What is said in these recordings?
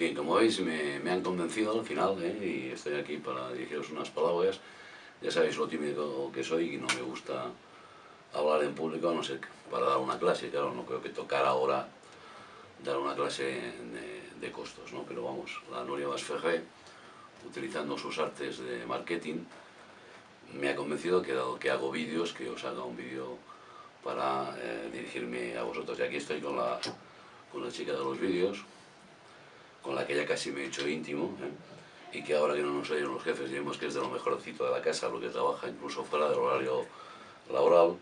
Bien, como veis me, me han convencido al final ¿eh? y estoy aquí para dirigiros unas palabras. Ya sabéis lo tímido que soy y no me gusta hablar en público, no ser para dar una clase. Claro, no creo que tocar ahora dar una clase de, costos, ¿no? Pero vamos, la Nuria Basferré, utilizando sus artes de marketing, me ha convencido que dado que hago vídeos, que os haga un vídeo para eh, dirigirme a vosotros. Y aquí estoy con la, con la chica de los vídeos, con la que ya casi me he hecho íntimo, ¿eh? y que ahora que no nos oyen los jefes, vemos que es de lo mejorcito de la casa, lo que trabaja incluso fuera del horario laboral,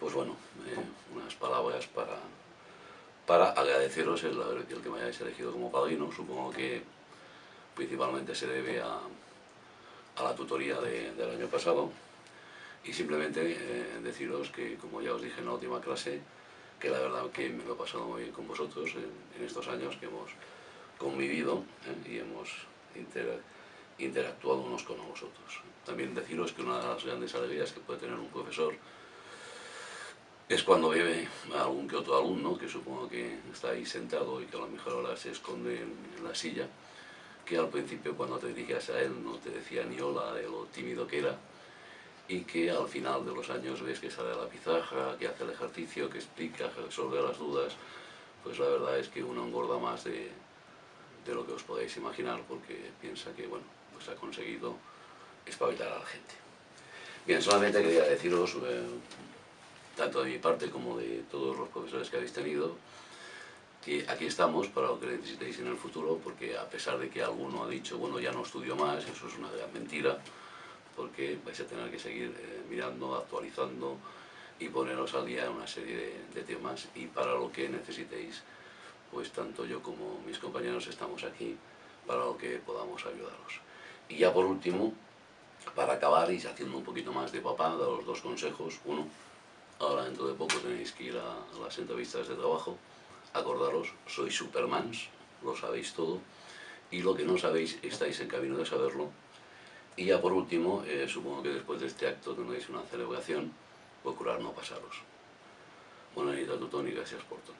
pues bueno, eh, unas palabras para, para agradeceros el, el que me hayáis elegido como padrino, supongo que principalmente se debe a, a la tutoría de, del año pasado, y simplemente eh, deciros que, como ya os dije en la última clase, que la verdad que me lo he pasado muy bien con vosotros en, en estos años que hemos convivido ¿eh? y hemos inter, interactuado unos con vosotros. También deciros que una de las grandes alegrías que puede tener un profesor es cuando bebe a algún que otro alumno, que supongo que está ahí sentado y que a lo mejor ahora se esconde en la silla, que al principio cuando te dirigías a él no te decía ni hola de lo tímido que era, y que al final de los años ves que sale a la pizarra, que hace el ejercicio, que explica, que resuelve las dudas, pues la verdad es que uno engorda más de, de lo que os podéis imaginar porque piensa que, bueno, pues ha conseguido espabilar a la gente. Bien, solamente quería deciros, eh, tanto de mi parte como de todos los profesores que habéis tenido, que aquí estamos para lo que necesitéis en el futuro, porque a pesar de que alguno ha dicho, bueno, ya no estudio más, eso es una gran mentira, porque vais a tener que seguir eh, mirando, actualizando y poneros al día en una serie de, de temas y para lo que necesitéis pues tanto yo como mis compañeros estamos aquí para lo que podamos ayudaros. Y ya por último, para acabar y haciendo un poquito más de papá, daros dos consejos. Uno, ahora dentro de poco tenéis que ir a, las entrevistas de trabajo. Acordaros, sois supermans, lo sabéis todo. Y lo que no sabéis, estáis en camino de saberlo. Y ya por último, eh, supongo que después de este acto tendréis una celebración, procurar no pasaros. Buena noches a tu Tony, gracias por todo.